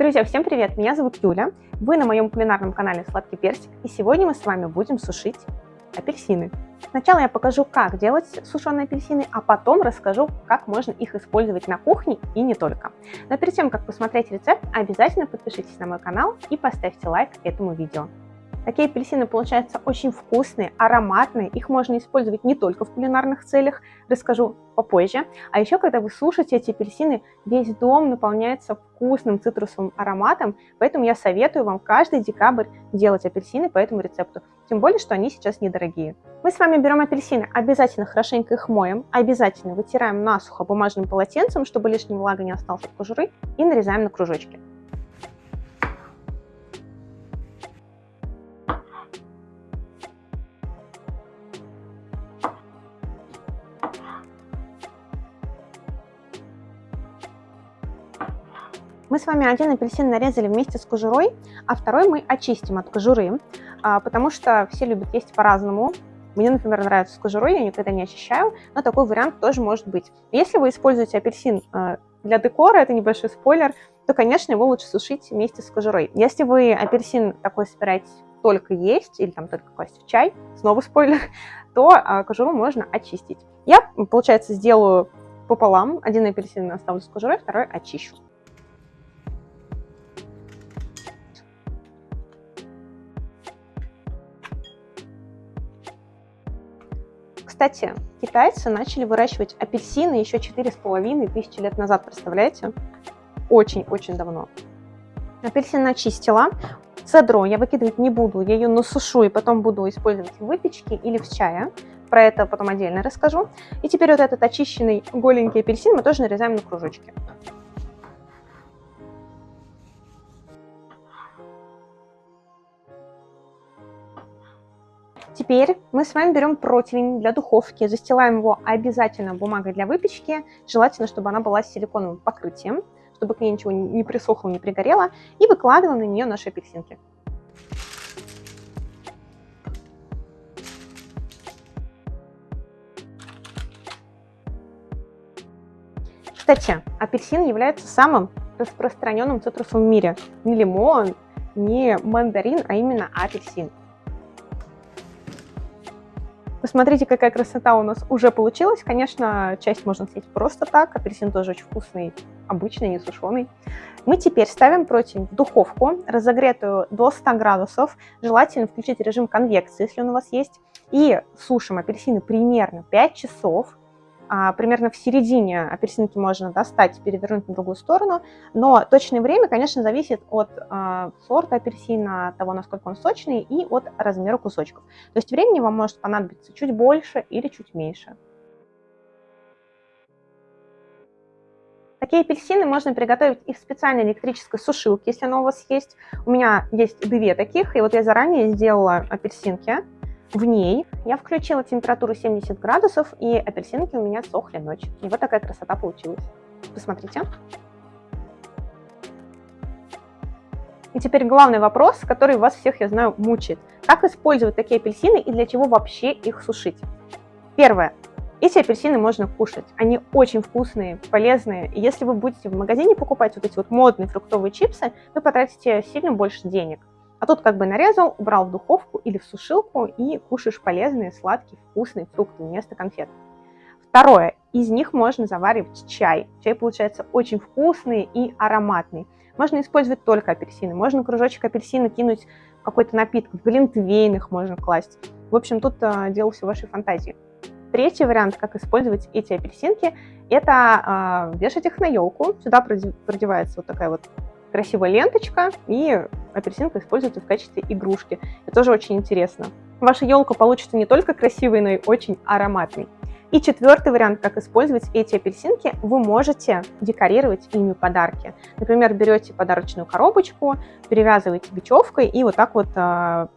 Друзья, всем привет! Меня зовут Юля, вы на моем кулинарном канале Сладкий Персик, и сегодня мы с вами будем сушить апельсины. Сначала я покажу, как делать сушеные апельсины, а потом расскажу, как можно их использовать на кухне и не только. Но перед тем, как посмотреть рецепт, обязательно подпишитесь на мой канал и поставьте лайк этому видео. Такие апельсины получаются очень вкусные, ароматные. Их можно использовать не только в кулинарных целях, расскажу попозже. А еще, когда вы сушите эти апельсины, весь дом наполняется вкусным цитрусовым ароматом. Поэтому я советую вам каждый декабрь делать апельсины по этому рецепту. Тем более, что они сейчас недорогие. Мы с вами берем апельсины, обязательно хорошенько их моем, обязательно вытираем насухо бумажным полотенцем, чтобы лишняя влага не осталась от кожуры, и нарезаем на кружочки. Мы с вами один апельсин нарезали вместе с кожурой, а второй мы очистим от кожуры, а, потому что все любят есть по-разному. Мне, например, нравится с кожурой, я никогда не очищаю, но такой вариант тоже может быть. Если вы используете апельсин а, для декора, это небольшой спойлер, то, конечно, его лучше сушить вместе с кожурой. Если вы апельсин такой собираетесь только есть или там только класть в чай, снова спойлер, то а, кожуру можно очистить. Я, получается, сделаю пополам. Один апельсин оставлю с кожурой, второй очищу. Кстати, китайцы начали выращивать апельсины еще 4,5 тысячи лет назад, представляете? Очень-очень давно. Апельсин начистила. Цедру я выкидывать не буду, я ее насушу и потом буду использовать в выпечке или в чае. Про это потом отдельно расскажу. И теперь вот этот очищенный голенький апельсин мы тоже нарезаем на кружочки. Теперь мы с вами берем противень для духовки, застилаем его обязательно бумагой для выпечки, желательно, чтобы она была с силиконовым покрытием, чтобы к ней ничего не присохло, не пригорело, и выкладываем на нее наши апельсинки. Кстати, апельсин является самым распространенным цитрусом в мире. Не лимон, не мандарин, а именно апельсин. Посмотрите, какая красота у нас уже получилась. Конечно, часть можно съесть просто так. Апельсин тоже очень вкусный, обычный, не сушеный. Мы теперь ставим противень в духовку, разогретую до 100 градусов. Желательно включить режим конвекции, если он у вас есть. И сушим апельсины примерно 5 часов а, примерно в середине апельсинки можно достать перевернуть на другую сторону, но точное время, конечно, зависит от а, сорта апельсина, того, насколько он сочный, и от размера кусочков. То есть времени вам может понадобиться чуть больше или чуть меньше. Такие апельсины можно приготовить и в специальной электрической сушилке, если она у вас есть. У меня есть две таких, и вот я заранее сделала апельсинки. В ней я включила температуру 70 градусов, и апельсинки у меня сохли ночь. И вот такая красота получилась. Посмотрите. И теперь главный вопрос, который вас всех, я знаю, мучает. Как использовать такие апельсины и для чего вообще их сушить? Первое. Эти апельсины можно кушать. Они очень вкусные, полезные. И если вы будете в магазине покупать вот эти вот модные фруктовые чипсы, вы потратите сильно больше денег. А тут как бы нарезал, убрал в духовку или в сушилку и кушаешь полезные, сладкие, вкусные фрукты вместо конфет. Второе. Из них можно заваривать чай. Чай получается очень вкусный и ароматный. Можно использовать только апельсины. Можно кружочек апельсина кинуть в какой-то напиток. В глинтвейн их можно класть. В общем, тут э, дело все вашей фантазии. Третий вариант, как использовать эти апельсинки, это э, вешать их на елку. Сюда продевается вот такая вот красивая ленточка, и апельсинка используется в качестве игрушки. Это тоже очень интересно. Ваша елка получится не только красивой, но и очень ароматной. И четвертый вариант, как использовать эти апельсинки, вы можете декорировать ими подарки. Например, берете подарочную коробочку, перевязываете бечевкой и вот так вот а,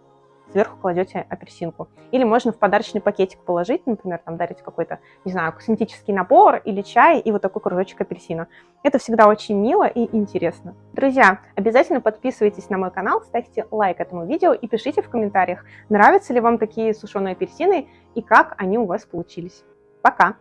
сверху кладете апельсинку. Или можно в подарочный пакетик положить, например, там дарить какой-то, не знаю, косметический набор или чай и вот такой кружочек апельсина. Это всегда очень мило и интересно. Друзья, обязательно подписывайтесь на мой канал, ставьте лайк этому видео и пишите в комментариях, нравятся ли вам такие сушеные апельсины и как они у вас получились. Пока!